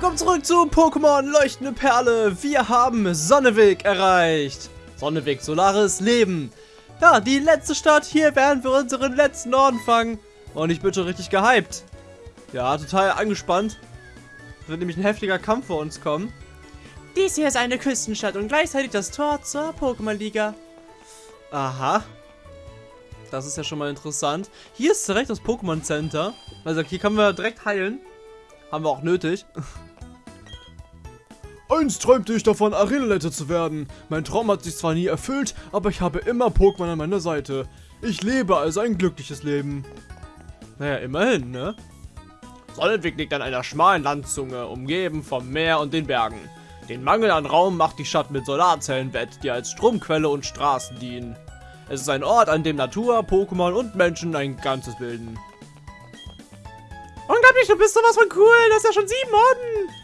willkommen zurück zu Pokémon Leuchtende Perle. Wir haben Sonneweg erreicht. Sonneweg, Solaris, Leben. Ja, die letzte Stadt. Hier werden wir unseren letzten Orden fangen. Und ich bin schon richtig gehypt. Ja, total angespannt. Es wird nämlich ein heftiger Kampf vor uns kommen. Dies hier ist eine Küstenstadt und gleichzeitig das Tor zur Pokémon-Liga. Aha. Das ist ja schon mal interessant. Hier ist direkt das Pokémon Center. Also hier können wir direkt heilen. Haben wir auch nötig. Einst träumte ich davon, Arenaleiter zu werden. Mein Traum hat sich zwar nie erfüllt, aber ich habe immer Pokémon an meiner Seite. Ich lebe also ein glückliches Leben. Naja, immerhin, ne? Sonnenweg liegt an einer schmalen Landzunge, umgeben vom Meer und den Bergen. Den Mangel an Raum macht die Stadt mit Solarzellen wett, die als Stromquelle und Straßen dienen. Es ist ein Ort, an dem Natur, Pokémon und Menschen ein Ganzes bilden. Unglaublich, du bist sowas von cool. Das ist ja schon sieben Orden.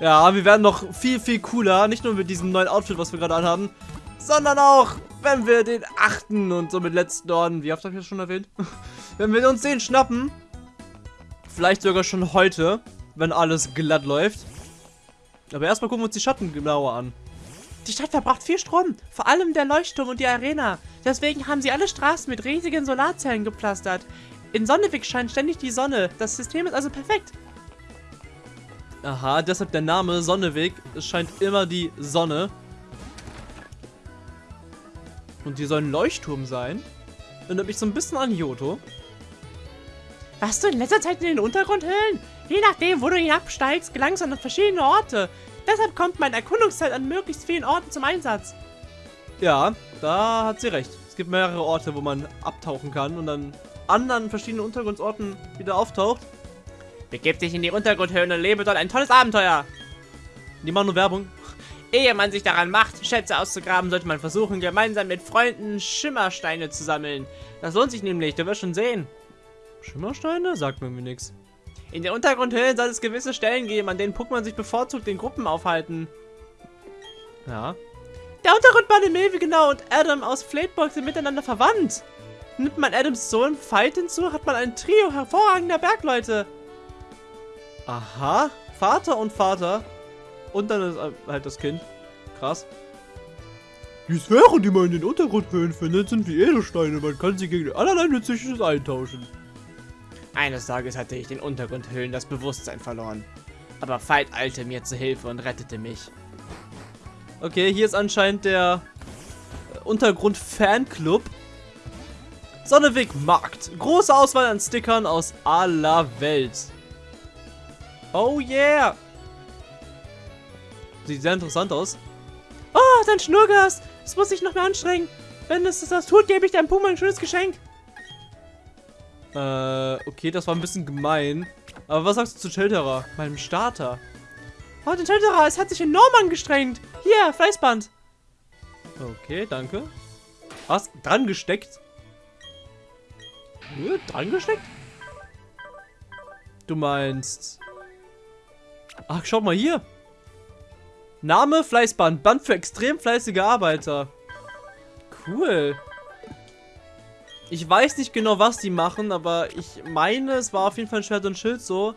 Ja, wir werden noch viel, viel cooler. Nicht nur mit diesem neuen Outfit, was wir gerade anhaben, sondern auch, wenn wir den achten und somit letzten Orden, wie oft habe ich das schon erwähnt? wenn wir uns den schnappen, vielleicht sogar schon heute, wenn alles glatt läuft. Aber erstmal gucken wir uns die Schatten genauer an. Die Stadt verbraucht viel Strom, vor allem der Leuchtturm und die Arena. Deswegen haben sie alle Straßen mit riesigen Solarzellen gepflastert. In Sonnewig scheint ständig die Sonne. Das System ist also perfekt. Aha, deshalb der Name Sonneweg. Es scheint immer die Sonne. Und die soll ein Leuchtturm sein. Erinnert mich so ein bisschen an Yoto. Warst du in letzter Zeit in den Untergrundhöhlen? Je nachdem, wo du hinabsteigst, gelangst du an verschiedene Orte. Deshalb kommt mein Erkundungszeit an möglichst vielen Orten zum Einsatz. Ja, da hat sie recht. Es gibt mehrere Orte, wo man abtauchen kann und dann anderen verschiedenen Untergrundsorten wieder auftaucht. Begib dich in die Untergrundhöhlen und lebe dort ein tolles Abenteuer. Die machen nur Werbung. Ehe man sich daran macht, Schätze auszugraben, sollte man versuchen, gemeinsam mit Freunden Schimmersteine zu sammeln. Das lohnt sich nämlich, du wirst schon sehen. Schimmersteine? Sagt mir nichts. In den Untergrundhöhlen soll es gewisse Stellen geben, an denen Pokémon sich bevorzugt in Gruppen aufhalten. Ja. Der Untergrundbahn in Milvi genau und Adam aus Flatebox sind miteinander verwandt. Nimmt man Adams Sohn Fight hinzu, hat man ein Trio hervorragender Bergleute. Aha. Vater und Vater. Und dann ist halt das Kind. Krass. Die Sphären, die man in den Untergrundhöhlen findet, sind wie Edelsteine. Man kann sie gegen allerlei Nützliches eintauschen. Eines Tages hatte ich den Untergrundhöhlen das Bewusstsein verloren. Aber Fight eilte mir zu Hilfe und rettete mich. Okay, hier ist anscheinend der Untergrund-Fanclub. Sonneweg Markt. Große Auswahl an Stickern aus aller Welt. Oh yeah. Sieht sehr interessant aus. Oh, dein Schnurgas. Das muss ich noch mehr anstrengen. Wenn es das tut, gebe ich deinem Puma ein schönes Geschenk. Äh, okay, das war ein bisschen gemein. Aber was sagst du zu Shelterer, meinem Starter? Oh, den Shelterer, es hat sich enorm angestrengt. Hier, Fleißband. Okay, danke. Was? Dran gesteckt? Nö, dran gesteckt? Du meinst... Ach, schau mal hier. Name, Fleißband. Band für extrem fleißige Arbeiter. Cool. Ich weiß nicht genau, was die machen, aber ich meine, es war auf jeden Fall ein Schwert und Schild so,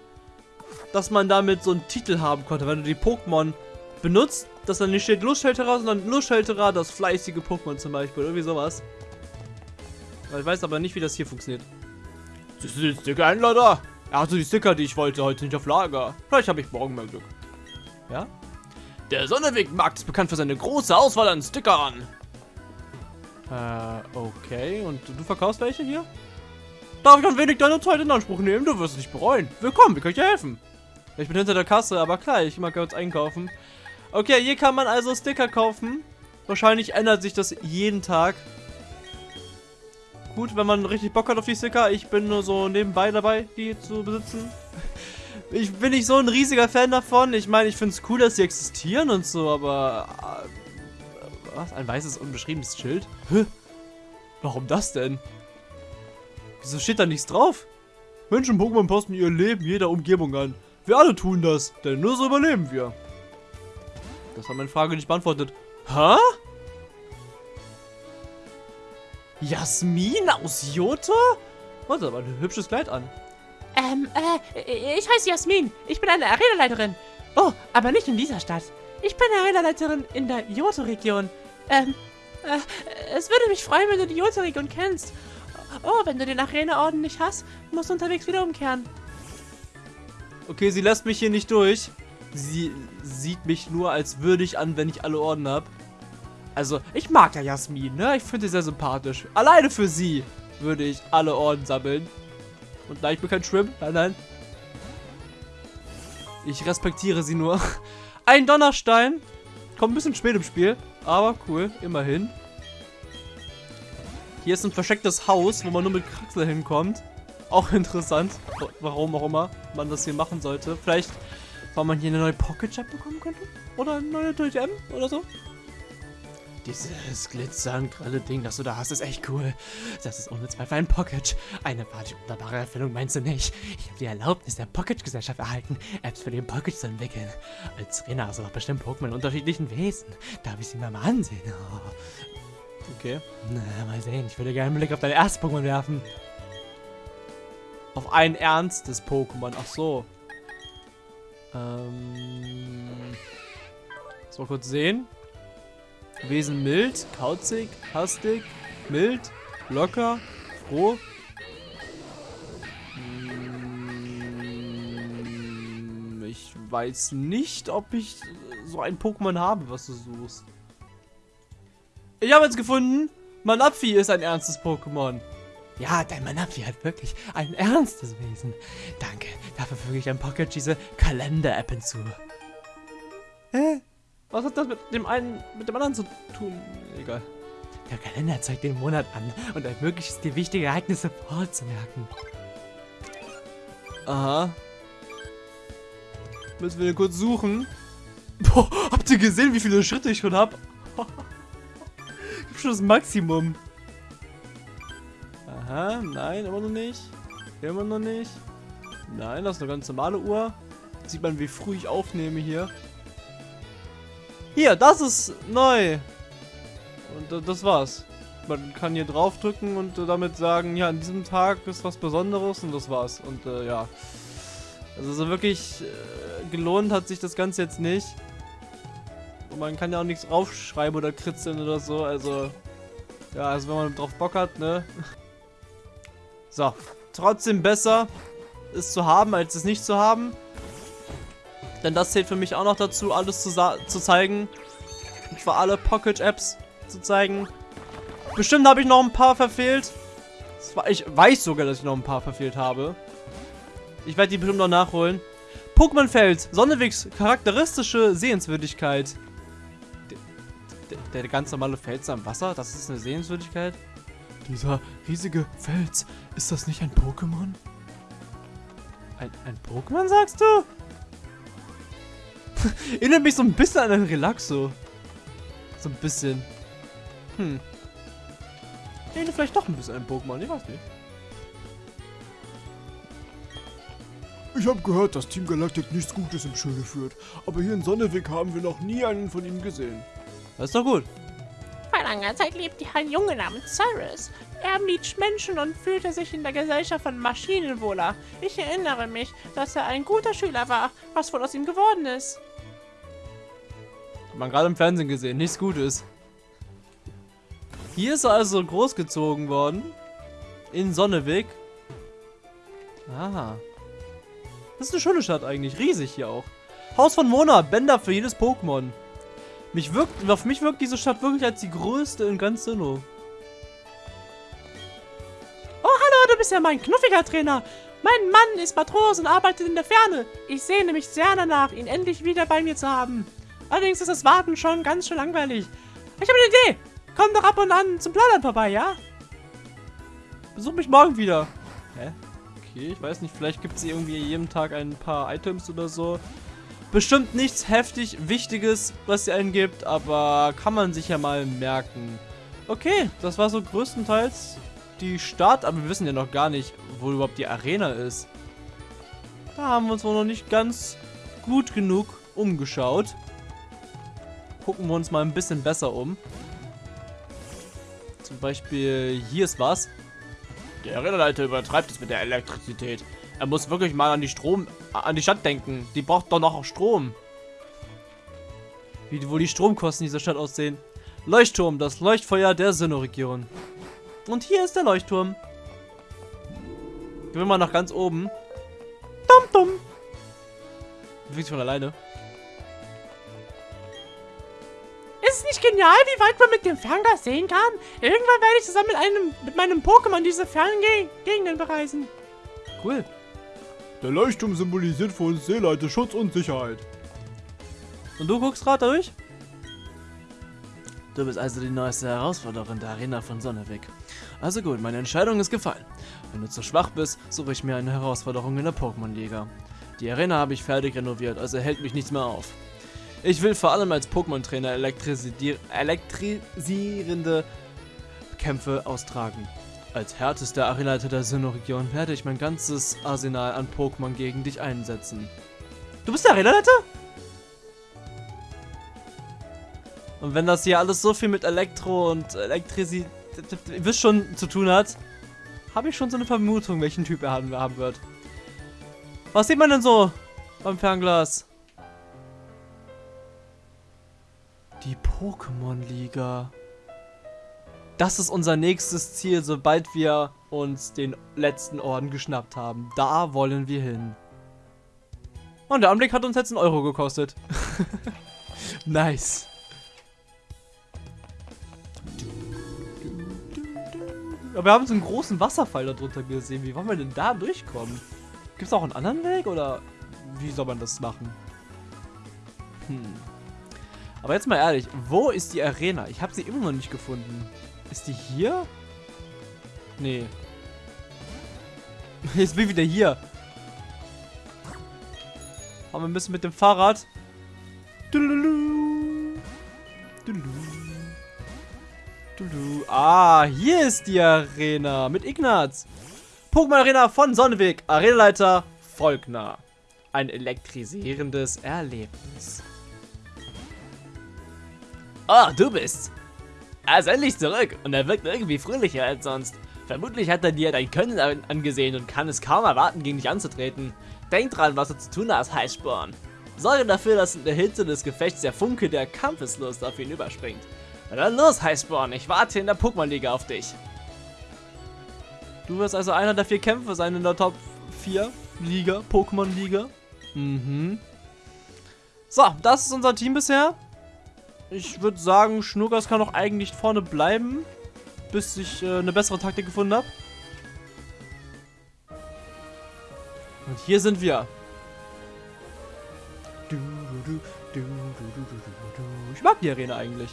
dass man damit so einen Titel haben konnte, wenn du die Pokémon benutzt, dass dann nicht steht Lustschelterer, sondern Lustschelterer, das fleißige Pokémon zum Beispiel, irgendwie sowas. Ich weiß aber nicht, wie das hier funktioniert. Siehst du den Sticker-Händler Er hatte die Sticker, die ich wollte, heute nicht auf Lager. Vielleicht habe ich morgen mehr Glück. Ja? Der Sonnewegmarkt ist bekannt für seine große Auswahl an Stickern. Äh, okay. Und du verkaufst welche hier? Darf ich ein wenig deine Zeit in Anspruch nehmen? Du wirst es nicht bereuen. Willkommen, wie kann ich dir helfen? Ich bin hinter der Kasse, aber klar, ich mag kurz einkaufen. Okay, hier kann man also Sticker kaufen. Wahrscheinlich ändert sich das jeden Tag. Gut, wenn man richtig Bock hat auf die Sticker. Ich bin nur so nebenbei dabei, die zu besitzen. Ich bin nicht so ein riesiger Fan davon. Ich meine, ich finde es cool, dass sie existieren und so, aber... Äh, was? Ein weißes, unbeschriebenes Schild? Hä? Warum das denn? Wieso steht da nichts drauf? Menschen Pokémon passen ihr Leben jeder Umgebung an. Wir alle tun das, denn nur so überleben wir. Das hat meine Frage nicht beantwortet. Hä? Jasmin aus? Oh, das hat aber ein hübsches Kleid an. Ähm, äh, ich heiße Jasmin. Ich bin eine Arenaleiterin. Oh, aber nicht in dieser Stadt. Ich bin Arena-Leiterin in der Johto-Region. Ähm, äh, es würde mich freuen, wenn du die Johto-Region kennst. Oh, wenn du den Arena-Orden nicht hast, musst du unterwegs wieder umkehren. Okay, sie lässt mich hier nicht durch. Sie sieht mich nur als würdig an, wenn ich alle Orden habe. Also, ich mag ja Jasmin, ne? Ich finde sie sehr sympathisch. Alleine für sie würde ich alle Orden sammeln. Und nein, ich bin kein Shrimp. Nein, nein. Ich respektiere sie nur. Ein Donnerstein. Kommt ein bisschen spät im Spiel. Aber cool, immerhin. Hier ist ein verstecktes Haus, wo man nur mit Kraxel hinkommt. Auch interessant. Warum auch immer man das hier machen sollte. Vielleicht, weil man hier eine neue Pocket Chat bekommen könnte? Oder eine neue Durch M oder so? Dieses glitzernd grelle Ding, das du da hast, ist echt cool. Das ist ohne Zweifel ein Pocket. Eine wahrlich wunderbare Erfindung, meinst du nicht? Ich habe die Erlaubnis der Pocket-Gesellschaft erhalten, Apps für den Pocket zu entwickeln. Als Trainer hast du doch bestimmt Pokémon unterschiedlichen Wesen. Darf ich sie mal, mal ansehen? Oh. Okay. Na, mal sehen. Ich würde gerne einen Blick auf dein erstes Pokémon werfen. Auf ein ernstes Pokémon. Ach so. Ähm. Mal kurz sehen. Wesen mild, kauzig, hastig, mild, locker, froh. Hm, ich weiß nicht, ob ich so ein Pokémon habe, was du suchst. Ich habe jetzt gefunden, Manapfi ist ein ernstes Pokémon. Ja, dein Manapfi hat wirklich ein ernstes Wesen. Danke, dafür füge ich ein Pocket diese Kalender-App hinzu. Hä? Was hat das mit dem einen, mit dem anderen zu tun? Egal. Der Kalender zeigt den Monat an und ermöglicht es dir, wichtige Ereignisse vorzumerken. Aha. Müssen wir den kurz suchen. Boah, habt ihr gesehen, wie viele Schritte ich schon habe? ich hab schon das Maximum. Aha, nein, immer noch nicht. Immer noch nicht. Nein, das ist eine ganz normale Uhr. Sieht man, wie früh ich aufnehme hier. Hier, das ist neu. Und das war's. Man kann hier draufdrücken und damit sagen, ja, an diesem Tag ist was Besonderes und das war's. Und äh, ja. Also so wirklich äh, gelohnt hat sich das Ganze jetzt nicht. Und man kann ja auch nichts draufschreiben oder kritzeln oder so. Also, ja, also wenn man drauf Bock hat, ne? So, trotzdem besser, es zu haben, als es nicht zu haben. Denn das zählt für mich auch noch dazu, alles zu, zu zeigen. Und zwar alle Pocket-Apps zu zeigen. Bestimmt habe ich noch ein paar verfehlt. Ich weiß sogar, dass ich noch ein paar verfehlt habe. Ich werde die bestimmt noch nachholen. Pokémon Feld, Sonnewegs charakteristische Sehenswürdigkeit. Der, der, der ganz normale Fels am Wasser, das ist eine Sehenswürdigkeit. Dieser riesige Fels, ist das nicht ein Pokémon? Ein, ein Pokémon, sagst du? Erinnert mich so ein bisschen an einen Relaxo. So ein bisschen. Hm. Erinnert vielleicht doch ein bisschen an Pokémon, ich weiß nicht. Ich habe gehört, dass Team Galactic nichts Gutes im Schilde führt. Aber hier in Sonneweg haben wir noch nie einen von ihnen gesehen. Das ist doch gut. Vor langer Zeit lebte hier ein Junge namens Cyrus. Er mied Menschen und fühlte sich in der Gesellschaft von Maschinen wohler. Ich erinnere mich, dass er ein guter Schüler war. Was wohl aus ihm geworden ist? Man gerade im Fernsehen gesehen. Nichts Gutes. Hier ist er also großgezogen worden. In Sonneweg. Ah. Das ist eine schöne Stadt eigentlich. Riesig hier auch. Haus von Mona. Bänder für jedes Pokémon. Mich wirkt, auf mich wirkt diese Stadt wirklich als die größte in ganz Sinnoh. Oh, hallo, du bist ja mein knuffiger Trainer. Mein Mann ist Matros und arbeitet in der Ferne. Ich sehne mich sehr danach, ihn endlich wieder bei mir zu haben. Allerdings ist das Warten schon ganz schön langweilig. Ich habe eine Idee. Komm doch ab und an zum Plaudern vorbei, ja? Besuch mich morgen wieder. Hä? Okay, ich weiß nicht, vielleicht gibt es irgendwie jeden Tag ein paar Items oder so. Bestimmt nichts heftig Wichtiges, was sie einen gibt, aber kann man sich ja mal merken. Okay, das war so größtenteils die Stadt, aber wir wissen ja noch gar nicht, wo überhaupt die Arena ist. Da haben wir uns wohl noch nicht ganz gut genug umgeschaut gucken wir uns mal ein bisschen besser um. Zum Beispiel, hier ist was. Der Rinderleiter übertreibt es mit der Elektrizität. Er muss wirklich mal an die Strom, an die Stadt denken. Die braucht doch noch Strom. Wie wohl die Stromkosten dieser Stadt aussehen. Leuchtturm, das Leuchtfeuer der Sinnoh-Region. Und hier ist der Leuchtturm. Gehen wir mal nach ganz oben. Dum dum. Bewegt sich von alleine. Ist es nicht genial, wie weit man mit dem Fernglas sehen kann? Irgendwann werde ich zusammen mit, einem, mit meinem Pokémon diese fernen Ge Gegenden bereisen. Cool. Der Leuchtturm symbolisiert für uns Seeleute Schutz und Sicherheit. Und du guckst gerade durch? Du bist also die neueste Herausforderin der Arena von Sonneweg. Also gut, meine Entscheidung ist gefallen. Wenn du zu schwach bist, suche ich mir eine Herausforderung in der Pokémon-Liga. Die Arena habe ich fertig renoviert, also hält mich nichts mehr auf. Ich will vor allem als Pokémon-Trainer elektrisierende Kämpfe austragen. Als härtester Arenaleiter der Sinnoh-Region werde ich mein ganzes Arsenal an Pokémon gegen dich einsetzen. Du bist der Arenaleiter? Und wenn das hier alles so viel mit Elektro und Elektrizität, ihr wisst schon, zu tun hat, habe ich schon so eine Vermutung, welchen Typ er haben wird. Was sieht man denn so beim Fernglas? Die Pokémon-Liga. Das ist unser nächstes Ziel, sobald wir uns den letzten Orden geschnappt haben. Da wollen wir hin. Und der Anblick hat uns jetzt einen Euro gekostet. nice. Aber wir haben so einen großen Wasserfall darunter gesehen. Wie wollen wir denn da durchkommen? Gibt es auch einen anderen Weg oder wie soll man das machen? Hm. Aber jetzt mal ehrlich, wo ist die Arena? Ich habe sie immer noch nicht gefunden. Ist die hier? Nee. Jetzt bin ich wieder hier. Haben wir bisschen mit dem Fahrrad. Ah, hier ist die Arena mit Ignaz. Pokémon Arena von Sonneweg. Arenaleiter Volkner. Ein elektrisierendes Erlebnis. Oh, du bist's. Er ist endlich zurück und er wirkt irgendwie fröhlicher als sonst. Vermutlich hat er dir dein Können an- angesehen und kann es kaum erwarten, gegen dich anzutreten. Denk dran, was du zu tun hast, Heißsporn. Sorge dafür, dass in der Hitze des Gefechts der Funke der Kampfeslust auf ihn überspringt. Na dann los, Heißsporn, ich warte in der Pokémon-Liga auf dich. Du wirst also einer der vier Kämpfer sein in der Top 4 Liga, Pokémon-Liga. Mhm. So, das ist unser Team bisher. Ich würde sagen, Schnurgas kann auch eigentlich vorne bleiben, bis ich äh, eine bessere Taktik gefunden habe. Und hier sind wir. Ich mag die Arena eigentlich.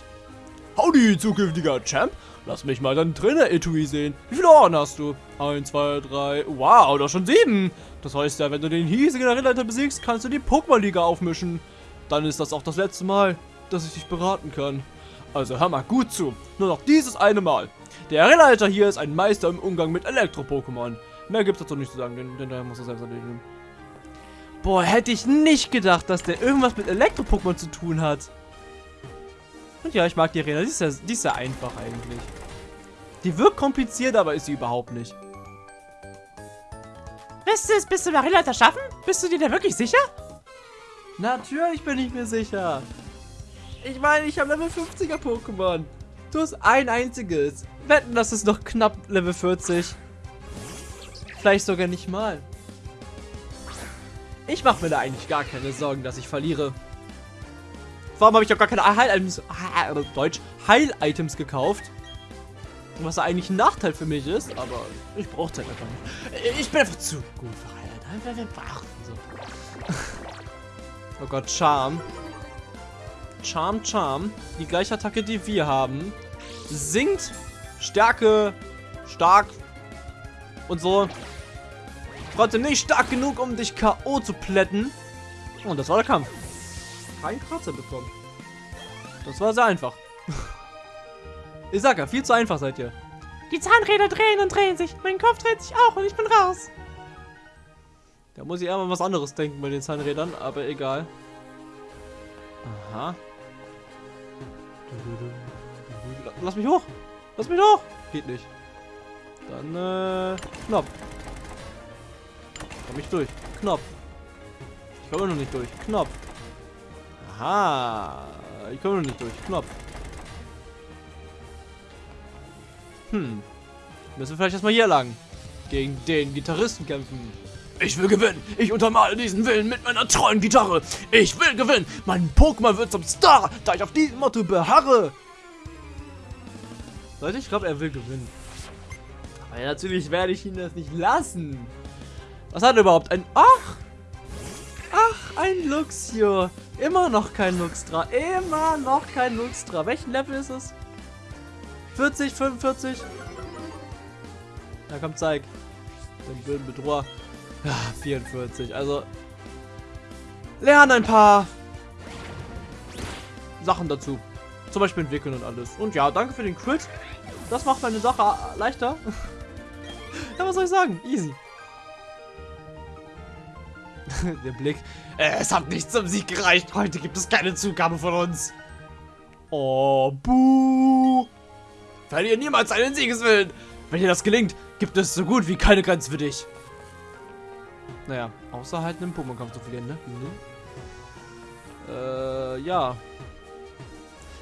Howdy, zukünftiger Champ. Lass mich mal deinen Trainer-Etui sehen. Wie viele Ohren hast du? Eins, zwei, drei. Wow, da schon sieben. Das heißt ja, wenn du den hiesigen Arena besiegst, kannst du die Pokémon-Liga aufmischen. Dann ist das auch das letzte Mal dass ich dich beraten kann. Also hör mal gut zu. Nur noch dieses eine Mal. Der Arenaleiter hier ist ein Meister im Umgang mit Elektro-Pokémon. Mehr gibt's dazu nicht zu sagen, denn, denn der muss er selbst erledigen. Boah, hätte ich nicht gedacht, dass der irgendwas mit Elektro-Pokémon zu tun hat. Und ja, ich mag die Arena. Die ist, ja, die ist ja einfach eigentlich. Die wirkt kompliziert, aber ist sie überhaupt nicht. Wirst du es bis zum Arenaleiter schaffen? Bist du dir da wirklich sicher? Natürlich bin ich mir sicher. Ich meine, ich habe Level 50er Pokémon. Du hast ein einziges. Wetten, das ist noch knapp Level 40. Vielleicht sogar nicht mal. Ich mache mir da eigentlich gar keine Sorgen, dass ich verliere. Warum habe ich doch gar keine Heil-Items, ah, äh, Deutsch, Heil-Items gekauft? Was eigentlich ein Nachteil für mich ist, aber ich brauche halt einfach nicht. Ich bin einfach zu gut für so. Oh Gott, Charm. Charm, Charm. Die gleiche Attacke, die wir haben. Sinkt Stärke, stark und so. Trotzdem nicht stark genug, um dich K.O. zu plätten. Und das war der Kampf. Kein Kratzer bekommen. Das war sehr einfach. ich sag ja, viel zu einfach seid ihr. Die Zahnräder drehen und drehen sich. Mein Kopf dreht sich auch und ich bin raus. Da muss ich eher mal was anderes denken bei den Zahnrädern, aber egal. Aha. Lass mich hoch! Lass mich hoch! Geht nicht. Dann, äh, Knopf. Komm ich durch. Knopf. Ich komme noch nicht durch. Knopf. Aha. Ich komme noch nicht durch. Knopf. Hm. Müssen wir vielleicht erstmal hier lang. Gegen den Gitarristen kämpfen. Ich will gewinnen. Ich untermale diesen Willen mit meiner treuen Gitarre. Ich will gewinnen. Mein Pokémon wird zum Star, da ich auf diesem Motto beharre. Leute, ich glaube, er will gewinnen. Aber ja, natürlich werde ich ihn das nicht lassen. Was hat er überhaupt? Ein... Ach! Ach, ein Luxio. Immer noch kein Luxtra. Immer noch kein Luxtra. Welchen Level ist es? 40, 45? Na komm, zeig. Den blöden Bedroher. Ja, 44. Also, lernen ein paar Sachen dazu. Zum Beispiel entwickeln und alles. Und ja, danke für den Crit. Das macht meine Sache leichter. ja, was soll ich sagen? Easy. Der Blick. Äh, Es hat nicht zum Sieg gereicht. Heute gibt es keine Zugabe von uns. Oh, buh. Verliere niemals einen Siegeswillen. Wenn dir das gelingt, gibt es so gut wie keine Grenze für dich. Naja, außer halt einen Pokémon-Kampf zu verlieren, ne? Mhm. Äh, ja.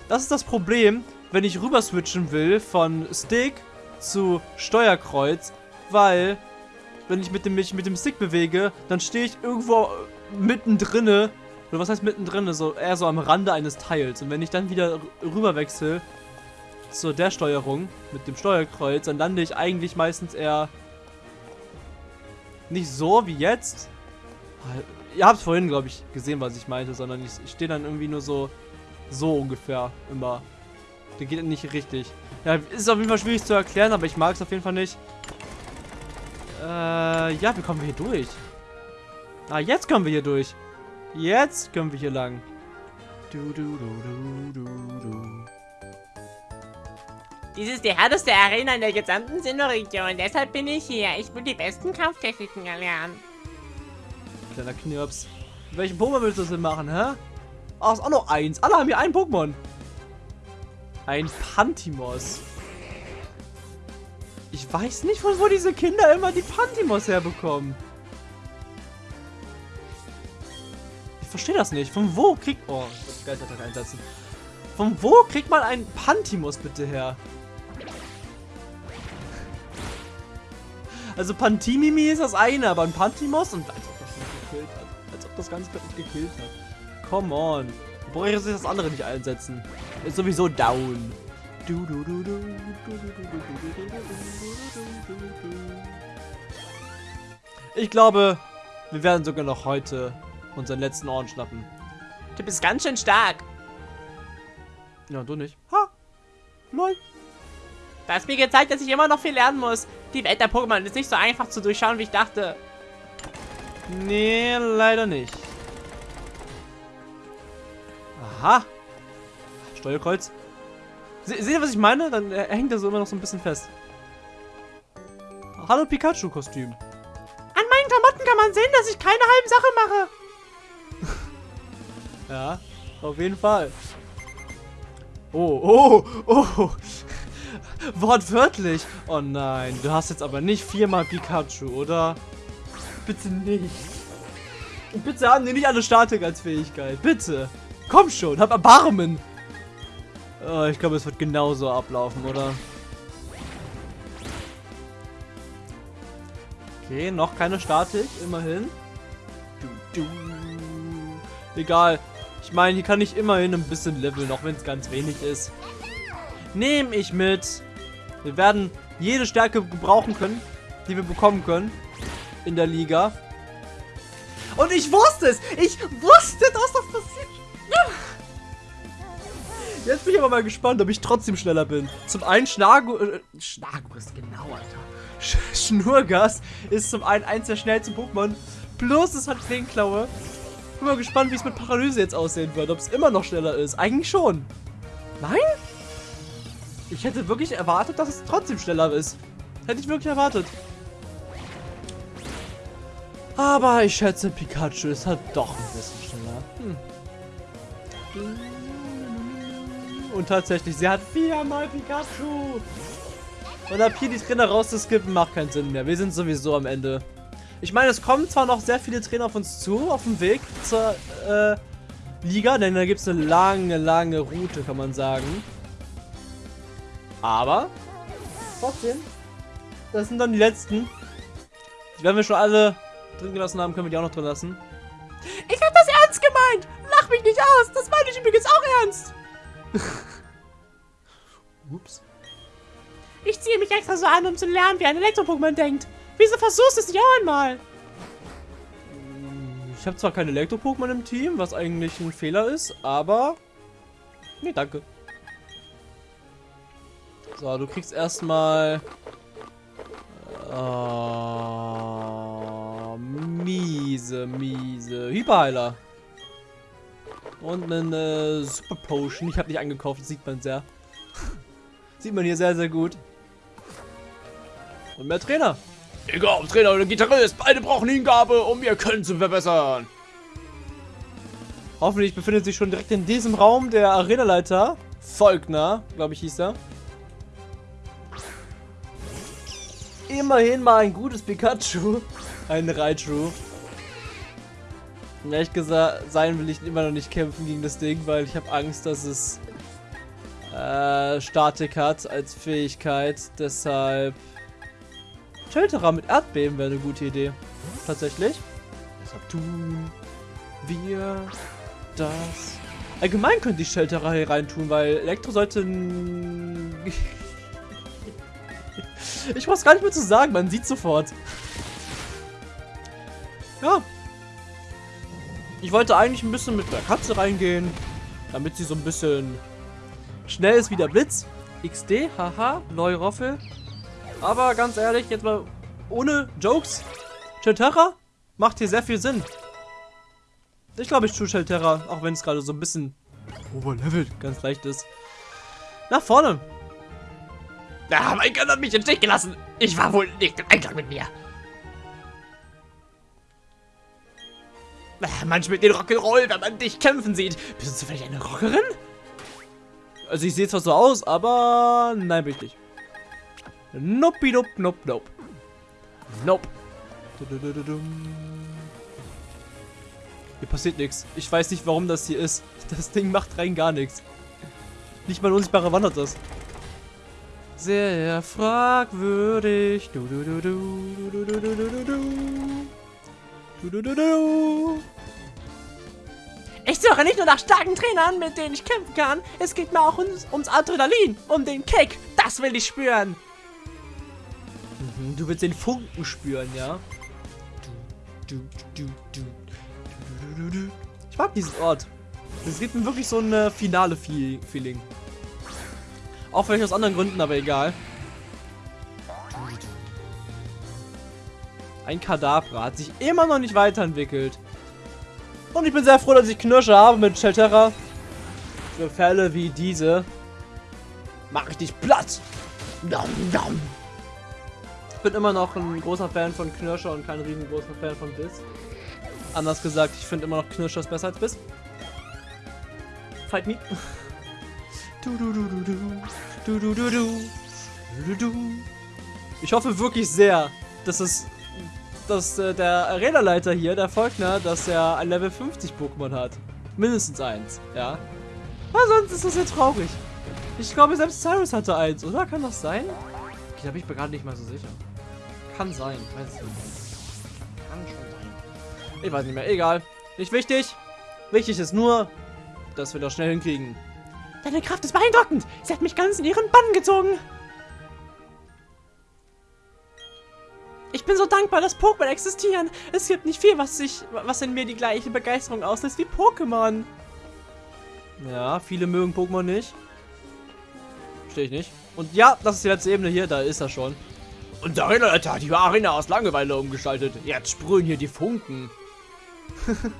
Das ist das Problem, wenn ich rüber switchen will von Stick zu Steuerkreuz, weil wenn ich mit dem, mich mit dem Stick bewege, dann stehe ich irgendwo mittendrin, oder was heißt mittendrin, so eher so am Rande eines Teils. Und wenn ich dann wieder rüber wechsle zu der Steuerung mit dem Steuerkreuz, dann lande ich eigentlich meistens eher nicht so wie jetzt. Ihr habt vorhin, glaube ich, gesehen, was ich meinte, sondern ich, ich stehe dann irgendwie nur so, so ungefähr immer. Der geht nicht richtig. Ja, ist auf jeden Fall schwierig zu erklären, aber ich mag es auf jeden Fall nicht. Äh, ja, wie kommen wir hier durch? Ah, jetzt kommen wir hier durch. Jetzt können wir hier lang. Du, du, du, du, du, du. Dies ist die härteste Arena in der gesamten Sinnoh-Region. Deshalb bin ich hier. Ich will die besten Kampftechniken erlernen. Kleiner Knirps. Welchen Pokémon willst du denn machen, hä? Ah, ist auch noch eins. Alle haben hier ein Pokémon. Ein Pantimos. Ich weiß nicht, von wo diese Kinder immer die Pantimos herbekommen. Ich verstehe das nicht. Von wo kriegt... Oh, ich muss Geistertag einsetzen. Von wo kriegt man einen Pantimos bitte her? Also Pantimimi ist das eine, aber ein Pantimos und als ob das nicht gekillt hat. Als ob das Ganze nicht gekillt hat. Come on. Brauche ich das andere nicht einsetzen. Ist sowieso down. Du, du, du, du, ich glaube, wir werden sogar noch heute unseren letzten Ohren schnappen. Du bist ganz schön stark. Ja, du nicht. Ha! Lol. Du hast mir gezeigt, dass ich immer noch viel lernen muss. Die Welt der Pokémon ist nicht so einfach zu durchschauen, wie ich dachte. Nee, leider nicht. Aha. Steuerkreuz. Se seht ihr, was ich meine? Dann äh, hängt er so immer noch so ein bisschen fest. Hallo Pikachu-Kostüm. An meinen Klamotten kann man sehen, dass ich keine halben Sache mache. Ja, auf jeden Fall. Oh, oh, oh. Wortwörtlich. Oh nein, du hast jetzt aber nicht viermal Pikachu, oder? Bitte nicht. Und bitte haben die nicht alle Statik als Fähigkeit. Bitte. Komm schon, hab Erbarmen. Oh, ich glaube, es wird genauso ablaufen, oder? Okay, noch keine Statik, immerhin. Du, du. Egal. Ich meine, hier kann ich immerhin ein bisschen leveln, auch wenn es ganz wenig ist. Nehme ich mit. Wir werden jede Stärke gebrauchen können, die wir bekommen können in der Liga. Und ich wusste es! Ich wusste, dass das passiert! Jetzt bin ich aber mal gespannt, ob ich trotzdem schneller bin. Zum einen Schnagu... Äh, Schnagus, genau, Alter. Sch Schnurgas ist zum einen eins der schnellsten Pokémon. Plus es hat Klingenklaue. Bin mal gespannt, wie es mit Paralyse jetzt aussehen wird. Ob es immer noch schneller ist. Eigentlich schon. Nein? Ich hätte wirklich erwartet, dass es trotzdem schneller ist. Hätte ich wirklich erwartet. Aber ich schätze, Pikachu ist halt doch ein bisschen schneller. Hm. Und tatsächlich, sie hat viermal Pikachu. Und ab hier die Trainer rauszuskippen, macht keinen Sinn mehr. Wir sind sowieso am Ende. Ich meine, es kommen zwar noch sehr viele Trainer auf uns zu, auf dem Weg zur, äh, Liga, denn da gibt es eine lange, lange Route, kann man sagen. Aber trotzdem, das sind dann die letzten. Werden wir schon alle drin gelassen haben, können wir die auch noch drin lassen. Ich hab das ernst gemeint. Lach mich nicht aus. Das meine ich übrigens auch ernst. Ups. Ich ziehe mich extra so an, um zu lernen, wie ein Elektro-Pokémon denkt. Wieso versuchst du es nicht auch einmal? Ich habe zwar kein Elektro-Pokémon im Team, was eigentlich ein Fehler ist, aber... Nee, danke. So, du kriegst erstmal... Oh, miese, miese. Hyperheiler. Und eine Super Potion. Ich habe nicht angekauft, das sieht man sehr. sieht man hier sehr, sehr gut. Und mehr Trainer. Egal ob Trainer oder Gitarrist, beide brauchen Hingabe, um ihr Können zu verbessern. Hoffentlich befindet sich schon direkt in diesem Raum der Arenaleiter. Volkner, glaube ich, hieß er. Immerhin mal ein gutes Pikachu. Ein Raichu. Und ehrlich gesagt, sein will ich immer noch nicht kämpfen gegen das Ding, weil ich habe Angst, dass es äh, Statik hat als Fähigkeit. Deshalb Shelterer mit Erdbeben wäre eine gute Idee. Tatsächlich. Deshalb tun wir das. Allgemein könnte ich Shelterer hier rein tun, weil Elektro sollte... ich muss gar nicht mehr zu sagen, man sieht sofort. Ja. Ich wollte eigentlich ein bisschen mit der Katze reingehen, damit sie so ein bisschen schnell ist wie der Blitz. XD, haha, neue Roffel. Aber ganz ehrlich, jetzt mal ohne Jokes. Shelterra macht hier sehr viel Sinn. Ich glaube, ich tue Shelterra, auch wenn es gerade so ein bisschen overlevelt, ganz leicht ist. Nach vorne. Ah, mein Gott hat mich im Stich gelassen. Ich war wohl nicht im Einklang mit mir. Ah, Man spielt den Rock'n'Roll, wenn man dich kämpfen sieht. Bist du zufällig eine Rockerin? Also ich sehe zwar so aus, aber nein, bin ich nicht. Nope, nope, nope, nope. Nope. Hier passiert nichts. Ich weiß nicht, warum das hier ist. Das Ding macht rein gar nichts. Nicht mal unsichtbare Wand hat das. Sehr fragwürdig. Du, du, du, du, du, du, du, du, du, du. Du, du. Ich suche nicht nur nach starken Trainern, mit denen ich kämpfen kann. Es geht mir auch ums, ums Adrenalin, um den Kick. Das will ich spüren. Mhm, Du willst den Funken spüren, ja? Du, du, du. Ich mag diesen Ort. Es gibt mir wirklich so ein äh, finale Feel Feeling. Auch vielleicht aus anderen Gründen, aber egal. Ein Kadabra hat sich immer noch nicht weiterentwickelt. Und ich bin sehr froh, dass ich Knirsche habe mit Shelterra. Für Fälle wie diese. Mach ich dich platt. Ich bin immer noch ein großer Fan von Knirscher und kein riesengroßer Fan von Biss. Anders gesagt, ich finde immer noch Knirschers besser als Biss. Fight me. Du, du, du, du, du. Du, du, du, du. Ich hoffe wirklich sehr, dass es dass äh, der Arena-Leiter hier, der Volkner, dass er ein Level 50 Pokémon hat. Mindestens eins, ja. Aber sonst ist das ja traurig. Ich glaube, selbst Cyrus hatte eins, oder? Kann das sein? Okay, da bin ich mir gerade nicht mal so sicher. Kann sein, weiß ich nicht. Kann schon sein. Ich weiß nicht mehr, egal. Nicht wichtig. Wichtig ist nur, dass wir das schnell hinkriegen. Deine Kraft ist beeindruckend. Sie hat mich ganz in ihren Bann gezogen. Ich bin so dankbar, dass Pokémon existieren. Es gibt nicht viel, was sich, was in mir die gleiche Begeisterung auslöst wie Pokémon. Ja, viele mögen Pokémon nicht. Verstehe ich nicht. Und ja, das ist die letzte Ebene hier, da ist er schon. Und Arena hat die Arena aus Langeweile umgestaltet. Jetzt sprühen hier die Funken.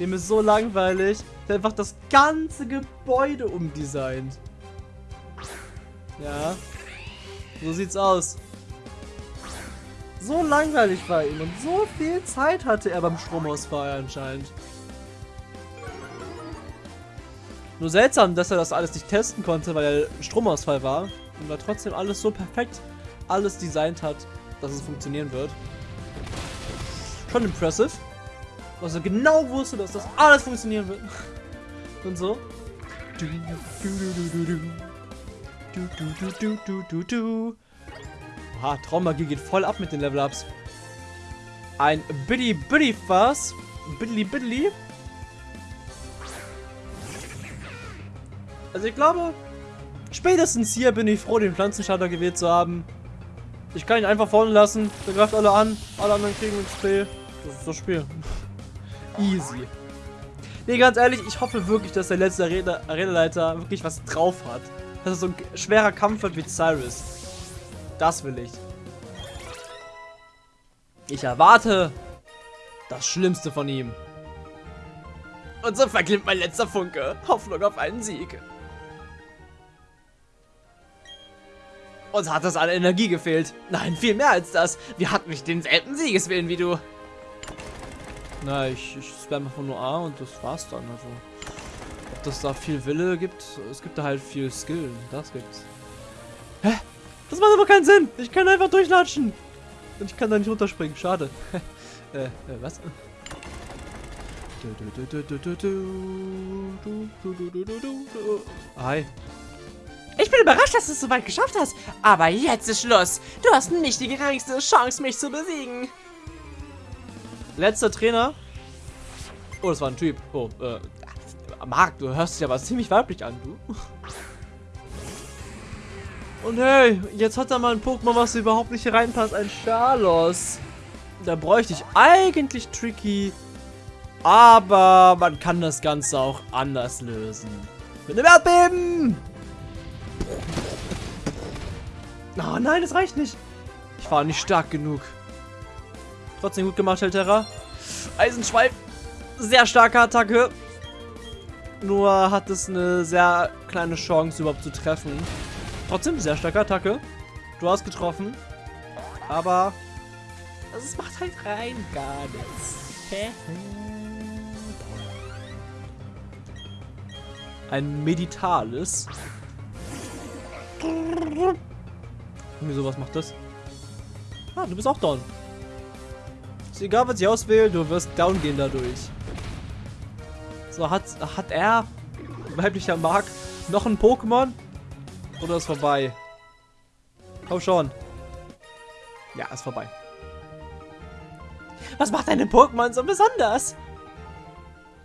Dem ist so langweilig. Der hat einfach das ganze Gebäude umdesignt. Ja. So sieht's aus. So langweilig war ihm und so viel Zeit hatte er beim Stromausfall anscheinend. Nur seltsam, dass er das alles nicht testen konnte, weil er Stromausfall war und er trotzdem alles so perfekt alles designt hat, dass es funktionieren wird. Schon impressive. Er genau wusste, dass das alles funktionieren wird. Und so. Du, du, du. Oha, Traummagie geht voll ab mit den Level-Ups. Ein Biddy Biddy Fass. Biddly Biddly. Also ich glaube, spätestens hier bin ich froh, den Pflanzenschalter gewählt zu haben. Ich kann ihn einfach vorne lassen. Der greift alle an. Alle anderen kriegen XP. Das ist das Spiel. Easy. Nee, ganz ehrlich, ich hoffe wirklich, dass der letzte Arena-Leiter wirklich was drauf hat. Dass es so ein schwerer Kampf wird wie Cyrus. Das will ich. Ich erwarte das Schlimmste von ihm. Und so verklimmt mein letzter Funke. Hoffnung auf einen Sieg. Uns hat das an Energie gefehlt. Nein, viel mehr als das. Wir hatten nicht denselben Siegeswillen wie du. Na, ich, ich spam einfach nur A und das war's dann. Also, ob das da viel Wille gibt, es gibt da halt viel Skill. Das gibt's. Hä? Das macht aber keinen Sinn. Ich kann einfach durchlatschen. Und ich kann da nicht runterspringen. Schade. äh, äh, was? Hi. Ich bin überrascht, dass du es so weit geschafft hast. Aber jetzt ist Schluss. Du hast nicht die geringste Chance, mich zu besiegen. Letzter Trainer. Oh, das war ein Typ. Oh, äh. Marc, du hörst dich aber ziemlich weiblich an, du. Und hey, jetzt hat er mal ein Pokémon, was überhaupt nicht reinpasst. Ein Charlos. Da bräuchte ich eigentlich Tricky. Aber man kann das Ganze auch anders lösen. Mit einem Erdbeben! Oh nein, das reicht nicht. Ich war nicht stark genug. Trotzdem gut gemacht, Helterra. Eisenschweif. Sehr starke Attacke. Nur hat es eine sehr kleine Chance, überhaupt zu treffen. Trotzdem sehr starke Attacke. Du hast getroffen. Aber es macht halt rein gar nichts. Ein Meditalis. Wieso, was macht das? Ah, du bist auch down. Egal, was ich auswähle, du wirst down gehen dadurch. So, hat, hat er, weiblicher Mark, noch ein Pokémon? Oder ist vorbei? Komm schon. Ja, ist vorbei. Was macht deine Pokémon so besonders?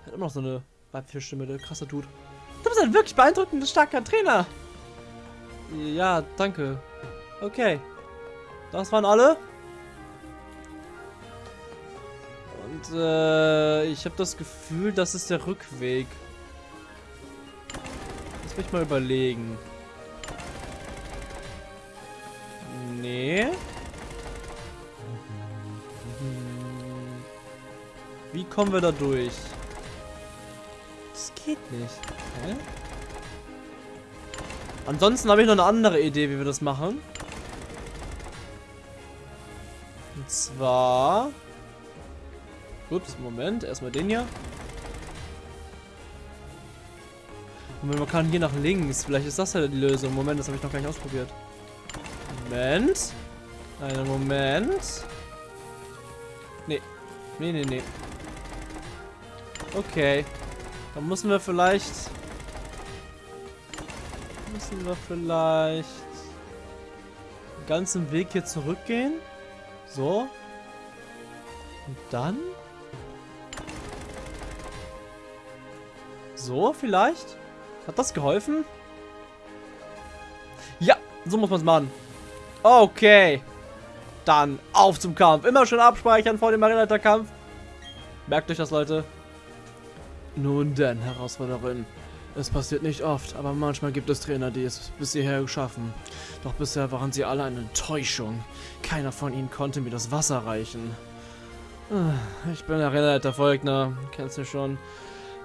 Hat immer noch so eine Weibfischstimme, der krasser Tut. Du bist ein wirklich beeindruckender, starker Trainer. Ja, danke. Okay. Das waren alle. Und äh, ich habe das Gefühl, das ist der Rückweg. Lass mich mal überlegen. Nee. Wie kommen wir da durch? Das geht nicht. Hä? Ansonsten habe ich noch eine andere Idee, wie wir das machen. Und zwar... Ups, Moment. Erstmal den hier. Moment, man kann hier nach links. Vielleicht ist das ja die Lösung. Moment, das habe ich noch gar nicht ausprobiert. Moment. Einen Moment. Nee. Nee, nee, nee. Okay. Dann müssen wir vielleicht... Müssen wir vielleicht... Den ganzen Weg hier zurückgehen. So. Und dann... So, vielleicht? Hat das geholfen? Ja, so muss man es machen. Okay. Dann auf zum Kampf. Immer schon abspeichern vor dem Arena-Kampf. Merkt euch das, Leute. Nun denn, Herausforderin. Es passiert nicht oft, aber manchmal gibt es Trainer, die es bis hierher schaffen. Doch bisher waren sie alle eine Enttäuschung. Keiner von ihnen konnte mir das Wasser reichen. Ah, ich bin der Rennleiter Volkner, kennst du schon.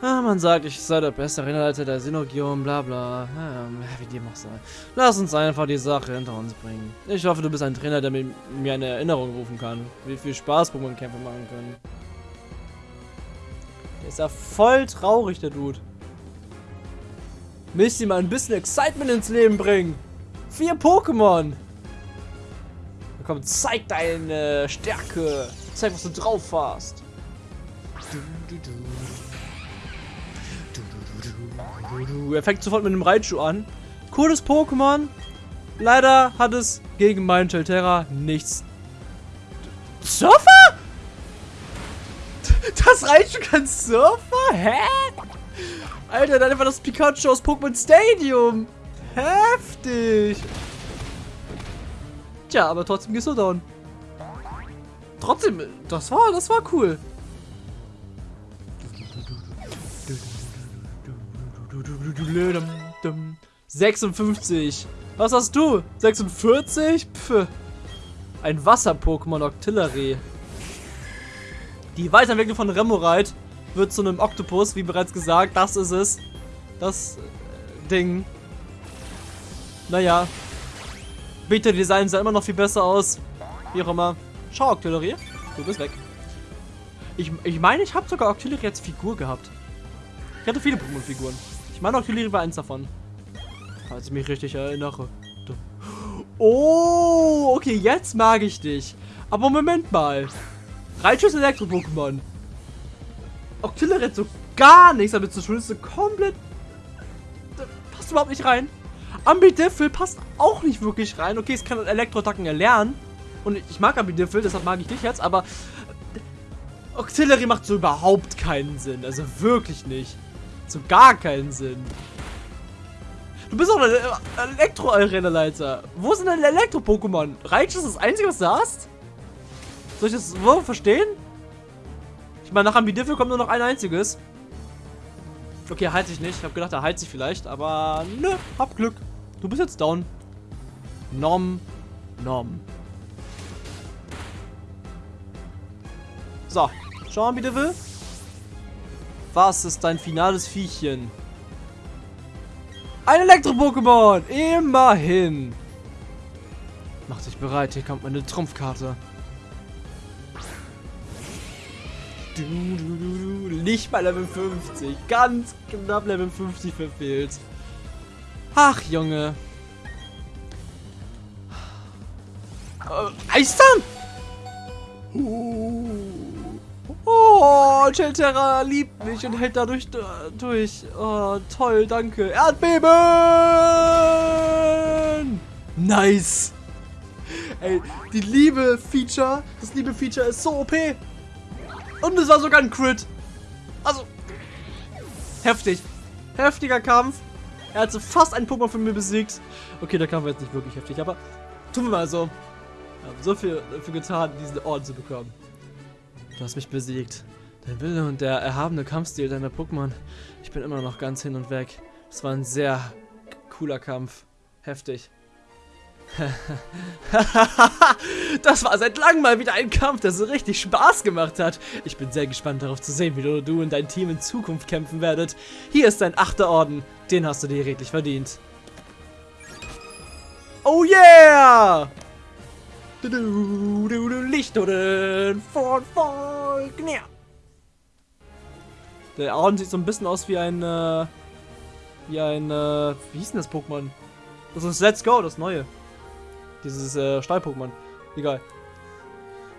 Ah, man sagt, ich sei der beste Rennleiter der Synogion, bla bla. Ja, wie dem auch sei. Lass uns einfach die Sache hinter uns bringen. Ich hoffe, du bist ein Trainer, der mir eine Erinnerung rufen kann. Wie viel Spaß Pokémon-Kämpfe machen können. Der ist ja voll traurig, der Dude. Müsst ihr mal ein bisschen Excitement ins Leben bringen. Vier Pokémon. Komm, zeig deine Stärke. Zeig, was du drauf hast. Er fängt sofort mit dem Raichu an. Cooles Pokémon. Leider hat es gegen meinen Chelterra nichts. Surfer? Das Raichu kann Surfer? Hä? Alter, dann war das Pikachu aus Pokémon Stadium. Heftig. Tja, aber trotzdem gehst du down. Trotzdem, das war, das war cool. 56. Was hast du? 46? Pff. Ein Wasser-Pokémon Octillery. Die Weiterentwicklung von Remoraid wird zu einem Oktopus, wie bereits gesagt. Das ist es. Das äh, Ding. Naja. Beta-Design sah immer noch viel besser aus. Wie auch immer. Schau, Octillery. Du bist weg. Ich, ich meine, ich habe sogar Octillery als Figur gehabt. Ich hatte viele Pokémon-Figuren. Ich meine, Octillery war eins davon. Falls ich mich richtig erinnere. Oh, okay, jetzt mag ich dich. Aber Moment mal. Raichu ist Elektro-Pokémon. Octillery hat so gar nichts damit zu tun. Ist so komplett... Passt überhaupt nicht rein. Ambidiffel passt auch nicht wirklich rein. Okay, es kann Elektro-Attacken erlernen. Und ich mag Ambidiffel, deshalb mag ich dich jetzt. Aber Octillery macht so überhaupt keinen Sinn. Also wirklich nicht. So gar keinen Sinn. Du bist doch ein Elektro-Arena-Leiter. Wo sind deine Elektro-Pokémon? Raichu ist das Einzige, was du hast? Soll ich das so verstehen? Ich meine, nach Ambidiffel kommt nur noch ein einziges. Okay, heilt sich nicht. Ich habe gedacht, er heilt sich vielleicht. Aber nö, hab Glück. Du bist jetzt down. Nom. Nom. So. Schau mal, bitte will. Was ist dein finales Viechchen? Ein Elektro-Pokémon! Immerhin! Mach dich bereit, hier kommt meine Trumpfkarte. Du, du, du, du. Nicht bei Level 50. Ganz knapp Level 50 verfehlt. Ach, Junge. Äh, Eistern! Uh. Oh, Chelterra liebt mich und hält dadurch durch. Oh, toll, danke. Erdbeben! Nice! Ey, die Liebe-Feature, das Liebe-Feature ist so OP. Und es war sogar ein Crit. Also, heftig. Heftiger Kampf. Er hat so fast einen Pokémon von mir besiegt. Okay, der Kampf war jetzt nicht wirklich heftig, aber tun wir mal so. Wir haben so viel dafür getan, diesen Orden zu bekommen. Du hast mich besiegt. Dein Wille und der erhabene Kampfstil deiner Pokémon. Ich bin immer noch ganz hin und weg. Es war ein sehr cooler Kampf. Heftig. das war seit langem mal wieder ein Kampf, der so richtig Spaß gemacht hat. Ich bin sehr gespannt darauf zu sehen, wie du, du und dein Team in Zukunft kämpfen werdet. Hier ist dein achter Orden. Den hast du dir redlich verdient. Oh yeah! Du, du, du, du, Lichtorden von Volkner. Der Orden sieht so ein bisschen aus wie ein, äh, wie ein, äh, wie hieß denn das Pokémon? Das ist Let's Go, das neue. Dieses, äh, Stahl-Pokémon. Egal.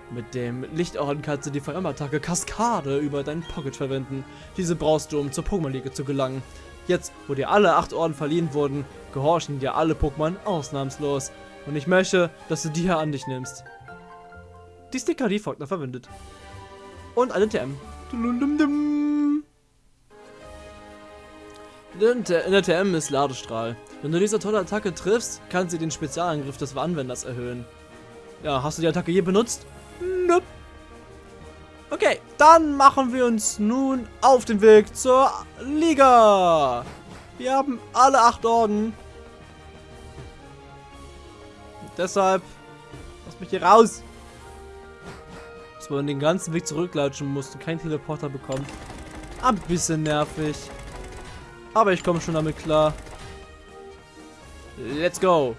Mit dem Lichtorden kannst du die Feuerattacke Kaskade über deinen Pocket verwenden. Diese brauchst du, um zur Pokémon-Liga zu gelangen. Jetzt, wo dir alle acht Orden verliehen wurden, gehorchen dir alle Pokémon ausnahmslos. Und ich möchte, dass du die hier an dich nimmst. Die Sticker, die Faulkner verwendet. Und eine TM. In der TM ist Ladestrahl. Wenn du diese tolle Attacke triffst, kann sie den Spezialangriff des Anwenders erhöhen. Ja, hast du die Attacke je benutzt? Nope. Okay, dann machen wir uns nun auf den Weg zur Liga. Wir haben alle acht Orden. Deshalb, lass mich hier raus. Dass man den ganzen Weg zurücklatschen musste, kein Teleporter bekommen. Ein bisschen nervig. Aber ich komme schon damit klar. Let's go.